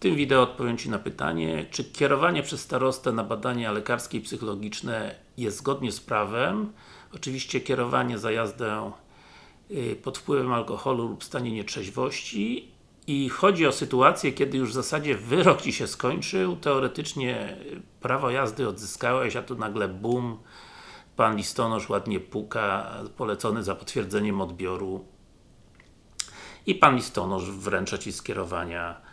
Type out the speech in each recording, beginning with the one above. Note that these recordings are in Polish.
tym wideo odpowiem Ci na pytanie, czy kierowanie przez starostę na badania lekarskie i psychologiczne jest zgodnie z prawem. Oczywiście kierowanie za jazdę y, pod wpływem alkoholu lub stanie nietrzeźwości. I chodzi o sytuację, kiedy już w zasadzie wyrok Ci się skończył, teoretycznie prawo jazdy odzyskałeś, a tu nagle bum, Pan listonosz ładnie puka, polecony za potwierdzeniem odbioru. I Pan listonosz wręcza Ci skierowania y,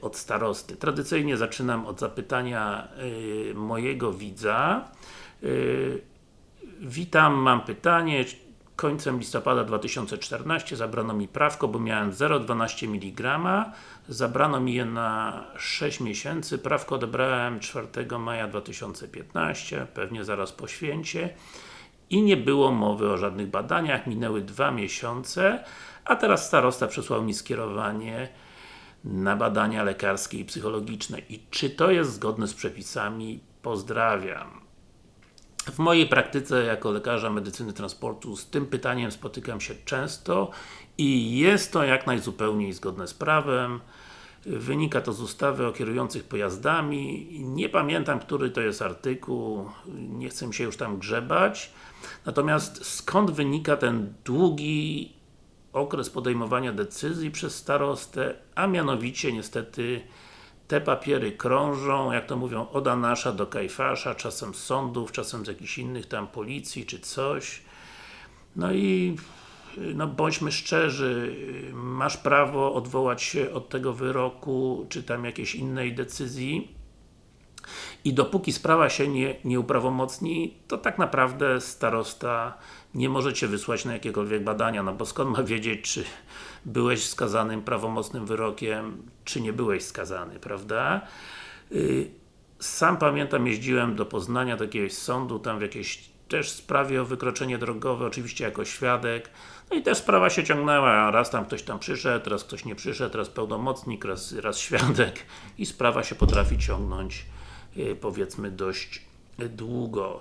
od starosty. Tradycyjnie zaczynam od zapytania y, mojego widza. Y, witam, mam pytanie. Końcem listopada 2014 zabrano mi prawko, bo miałem 0,12 mg. Zabrano mi je na 6 miesięcy. Prawko odebrałem 4 maja 2015, pewnie zaraz po święcie. I nie było mowy o żadnych badaniach, minęły dwa miesiące, a teraz starosta przesłał mi skierowanie na badania lekarskie i psychologiczne. I czy to jest zgodne z przepisami? Pozdrawiam. W mojej praktyce jako lekarza medycyny transportu z tym pytaniem spotykam się często i jest to jak najzupełniej zgodne z prawem. Wynika to z ustawy o kierujących pojazdami. Nie pamiętam, który to jest artykuł, nie chcę się już tam grzebać. Natomiast skąd wynika ten długi okres podejmowania decyzji przez starostę, a mianowicie niestety te papiery krążą, jak to mówią, od Anasza do Kajfasza, czasem z sądów, czasem z jakichś innych tam policji, czy coś. No i no bądźmy szczerzy, masz prawo odwołać się od tego wyroku, czy tam jakiejś innej decyzji i dopóki sprawa się nie, nie uprawomocni, to tak naprawdę starosta nie może Cię wysłać na jakiekolwiek badania, no bo skąd ma wiedzieć, czy byłeś skazanym prawomocnym wyrokiem, czy nie byłeś skazany, prawda? Y, sam pamiętam, jeździłem do Poznania, do jakiegoś sądu, tam w jakiejś też sprawie o wykroczenie drogowe, oczywiście jako świadek. No i też sprawa się ciągnęła, raz tam ktoś tam przyszedł, raz ktoś nie przyszedł, raz pełnomocnik, raz, raz świadek i sprawa się potrafi ciągnąć powiedzmy dość długo.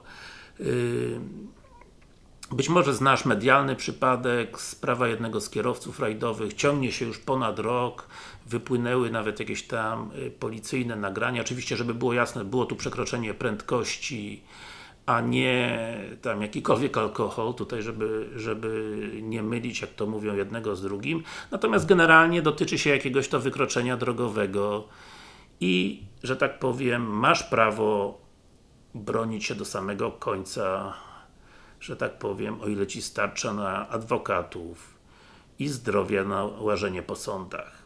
Y, być może znasz medialny przypadek, sprawa jednego z kierowców rajdowych, ciągnie się już ponad rok, wypłynęły nawet jakieś tam y, policyjne nagrania, oczywiście żeby było jasne, było tu przekroczenie prędkości, a nie tam jakikolwiek alkohol, tutaj żeby, żeby nie mylić, jak to mówią, jednego z drugim. Natomiast generalnie dotyczy się jakiegoś to wykroczenia drogowego i, że tak powiem, masz prawo bronić się do samego końca że tak powiem, o ile Ci starcza na adwokatów i zdrowia na łażenie po sądach.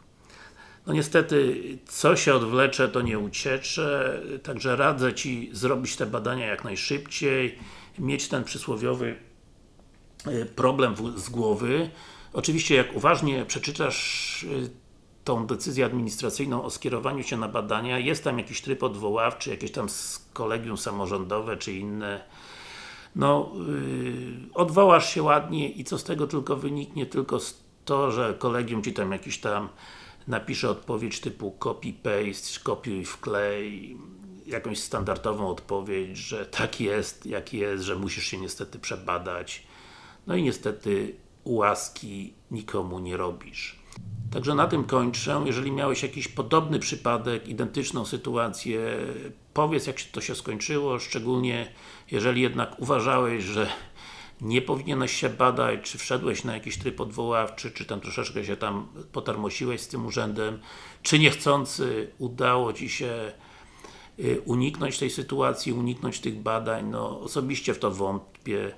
No niestety, co się odwlecze, to nie uciecze, także radzę Ci zrobić te badania jak najszybciej, mieć ten przysłowiowy e, problem z głowy. Oczywiście, jak uważnie przeczytasz e, tą decyzję administracyjną o skierowaniu się na badania, jest tam jakiś tryb odwoławczy, jakieś tam kolegium samorządowe, czy inne no, yy, odwołasz się ładnie i co z tego tylko wyniknie, tylko to, że kolegium Ci tam jakiś tam napisze odpowiedź typu copy-paste, kopiuj wklej, jakąś standardową odpowiedź, że tak jest, jak jest, że musisz się niestety przebadać. No i niestety łaski nikomu nie robisz. Także na tym kończę. Jeżeli miałeś jakiś podobny przypadek, identyczną sytuację, powiedz jak to się skończyło, szczególnie jeżeli jednak uważałeś, że nie powinieneś się badać, czy wszedłeś na jakiś tryb odwoławczy, czy tam troszeczkę się tam potarmosiłeś z tym urzędem, czy niechcący udało Ci się y, uniknąć tej sytuacji, uniknąć tych badań, no osobiście w to wątpię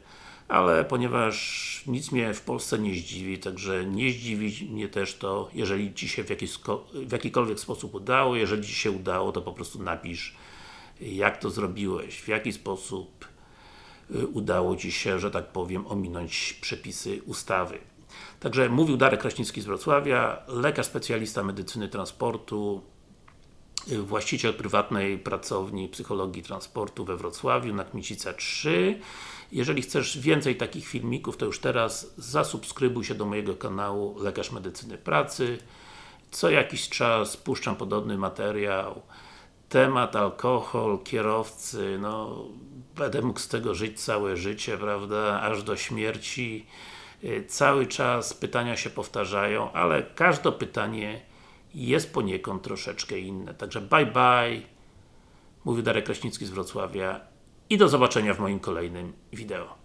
ale ponieważ nic mnie w Polsce nie zdziwi, także nie zdziwi mnie też to, jeżeli Ci się w, jakiś, w jakikolwiek sposób udało, jeżeli Ci się udało, to po prostu napisz jak to zrobiłeś, w jaki sposób y, udało Ci się, że tak powiem, ominąć przepisy ustawy. Także mówił Darek Kraśnicki z Wrocławia, lekarz specjalista medycyny transportu, właściciel prywatnej pracowni psychologii transportu we Wrocławiu na Kmicica 3 jeżeli chcesz więcej takich filmików, to już teraz zasubskrybuj się do mojego kanału Lekarz Medycyny Pracy. Co jakiś czas puszczam podobny materiał. Temat alkohol, kierowcy, no będę mógł z tego żyć całe życie, prawda, aż do śmierci. Y, cały czas pytania się powtarzają, ale każde pytanie jest poniekąd troszeczkę inne. Także bye bye. Mówił Darek Kraśnicki z Wrocławia i do zobaczenia w moim kolejnym wideo.